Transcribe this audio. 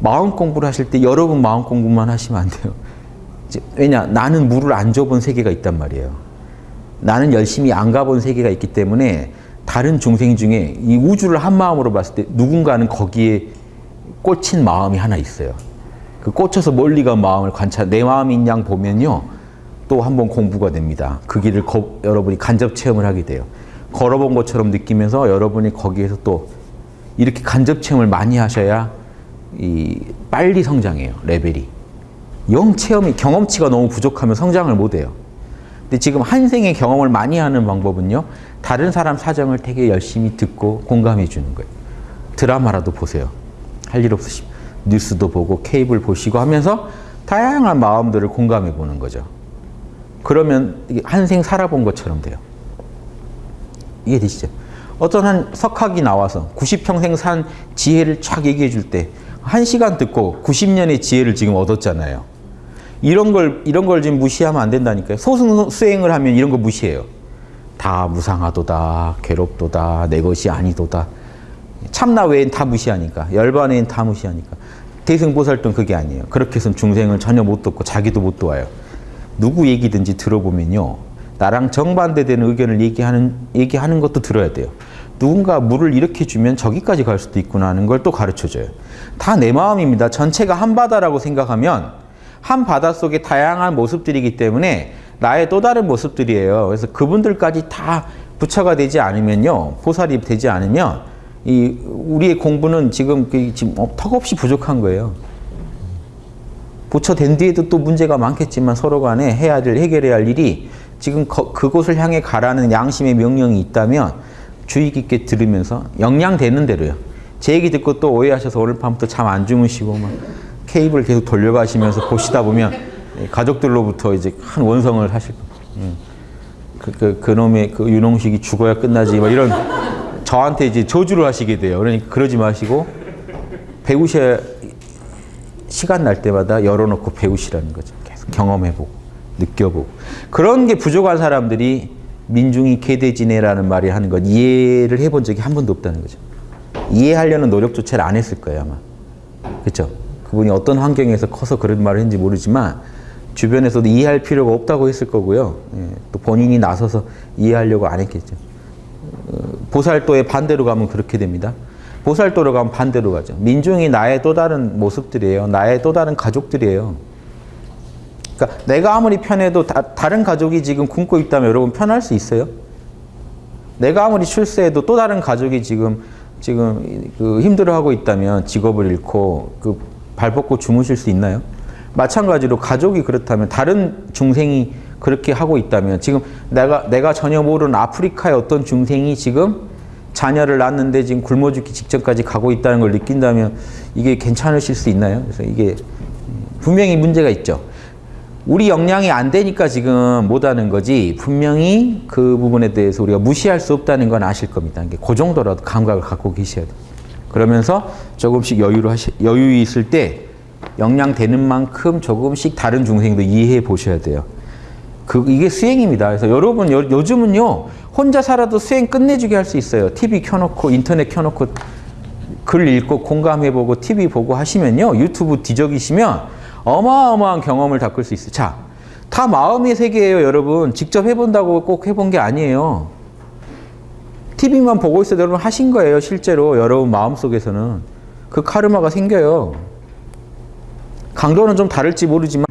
마음 공부를 하실 때 여러분 마음 공부만 하시면 안 돼요. 왜냐? 나는 물을 안 줘본 세계가 있단 말이에요. 나는 열심히 안 가본 세계가 있기 때문에 다른 중생 중에 이 우주를 한 마음으로 봤을 때 누군가는 거기에 꽂힌 마음이 하나 있어요. 그 꽂혀서 멀리 간 마음을 관찰, 내 마음인 양 보면요. 또 한 번 공부가 됩니다. 그 길을 거- 여러분이 간접 체험을 하게 돼요. 걸어본 것처럼 느끼면서 여러분이 거기에서 또 이렇게 간접 체험을 많이 하셔야 이 빨리 성장해요. 레벨이. 영 체험이 경험치가 너무 부족하면 성장을 못 해요. 근데 지금 한 생의 경험을 많이 하는 방법은요. 다른 사람 사정을 되게 열심히 듣고 공감해 주는 거예요. 드라마라도 보세요. 할 일 없으시면 뉴스도 보고 케이블 보시고 하면서 다양한 마음들을 공감해 보는 거죠. 그러면 한생 살아본 것처럼 돼요. 이해되시죠? 어떤 한 석학이 나와서 90평생 산 지혜를 쫙 얘기해 줄 때, 한 시간 듣고 90년의 지혜를 지금 얻었잖아요. 이런 걸, 이런 걸 지금 무시하면 안 된다니까요. 소승 수행을 하면 이런 거 무시해요. 다 무상하도다, 괴롭도다, 내 것이 아니도다. 참나 외엔 다 무시하니까, 열반 외엔 다 무시하니까. 대승보살도 그게 아니에요. 그렇게 해서 중생을 전혀 못 돕고 자기도 못 도와요. 누구 얘기든지 들어보면요. 나랑 정반대되는 의견을 얘기하는, 얘기하는 것도 들어야 돼요. 누군가 물을 이렇게 주면 저기까지 갈 수도 있구나 하는 걸 또 가르쳐 줘요. 다 내 마음입니다. 전체가 한 바다라고 생각하면 한 바다 속에 다양한 모습들이기 때문에 나의 또 다른 모습들이에요. 그래서 그분들까지 다 부처가 되지 않으면요. 보살이 되지 않으면 이 우리의 공부는 지금 그 지금 어, 턱없이 부족한 거예요. 부처 된 뒤에도 또 문제가 많겠지만 서로 간에 해야 될 해결해야 할 일이 지금 거- 그곳을 향해 가라는 양심의 명령이 있다면 주의 깊게 들으면서 영양되는 대로요. 제 얘기 듣고 또 오해하셔서 오늘 밤부터 잠 안 주무시고 막 케이블 계속 돌려가시면서 보시다 보면 가족들로부터 이제 큰 원성을 하실 거예요. 그, 그, 그 놈의 그 윤홍식이 죽어야 끝나지 막 이런 저한테 이제 저주를 하시게 돼요. 그러니까 그러지 마시고 배우셔야 시간 날 때마다 열어놓고 배우시라는 거죠. 계속 경험해보고 느껴보고 그런 게 부족한 사람들이 민중이 개대지네라는 말이 하는 건 이해를 해본 적이 한 번도 없다는 거죠. 이해하려는 노력조차를 안 했을 거예요 아마. 그렇죠? 그분이 어떤 환경에서 커서 그런 말을 했는지 모르지만 주변에서도 이해할 필요가 없다고 했을 거고요. 예, 또 본인이 나서서 이해하려고 안 했겠죠. 어, 보살도의 반대로 가면 그렇게 됩니다. 보살도로 가면 반대로 가죠. 민중이 나의 또 다른 모습들이에요. 나의 또 다른 가족들이에요. 그러니까 내가 아무리 편해도 다, 른 가족이 지금 굶고 있다면 여러분 편할 수 있어요? 내가 아무리 출세해도 또 다른 가족이 지금 지금 그 힘들어하고 있다면 직업을 잃고 그 발벗고 주무실 수 있나요? 마찬가지로 가족이 그렇다면 다른 중생이 그렇게 하고 있다면 지금 내가 내가 전혀 모르는 아프리카의 어떤 중생이 지금 자녀를 낳았는데 지금 굶어 죽기 직전까지 가고 있다는 걸 느낀다면 이게 괜찮으실 수 있나요? 그래서 이게 분명히 문제가 있죠. 우리 역량이 안 되니까 지금 못하는 거지 분명히 그 부분에 대해서 우리가 무시할 수 없다는 건 아실 겁니다. 그 정도라도 감각을 갖고 계셔야 돼요. 그러면서 조금씩 여유를 하시, 여유 있을 때 역량 되는 만큼 조금씩 다른 중생도 이해해 보셔야 돼요. 그 이게 수행입니다. 그래서 여러분 요, 요즘은요 혼자 살아도 수행 끝내주게 할 수 있어요. TV 켜놓고 인터넷 켜놓고 글 읽고 공감해보고 TV 보고 하시면요 유튜브 뒤적이시면 어마어마한 경험을 닦을 수 있어요. 자, 다 마음의 세계예요, 여러분. 직접 해본다고 꼭 해본 게 아니에요. TV만 보고 있어도 여러분 하신 거예요, 실제로 여러분 마음속에서는 그 카르마가 생겨요. 강도는 좀 다를지 모르지만